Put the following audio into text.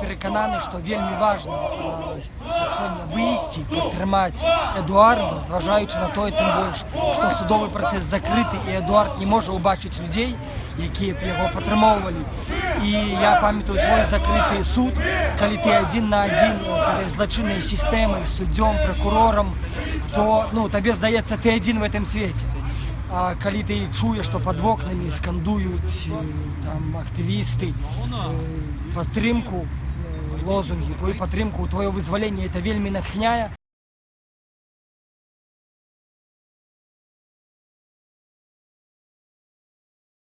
переконаний, що вельми важливо а, сьогодні виїсти, підтримати Едуарда, зважаючи на то, і тим більше, що судовий процес закритий, і Едуард не може побачити людей, які б його підтримували. І я пам'ятаю свій закритий суд, коли ти один на один з злочинною системою, суддем, прокурором, то ну, тобі здається, ти один в цьому світі. А коли ти чуєш, що під вікнами скандують е, там активісти е, підтримку, е, лозунги, твою підтримку, твоє визволення, це вельми натхняє.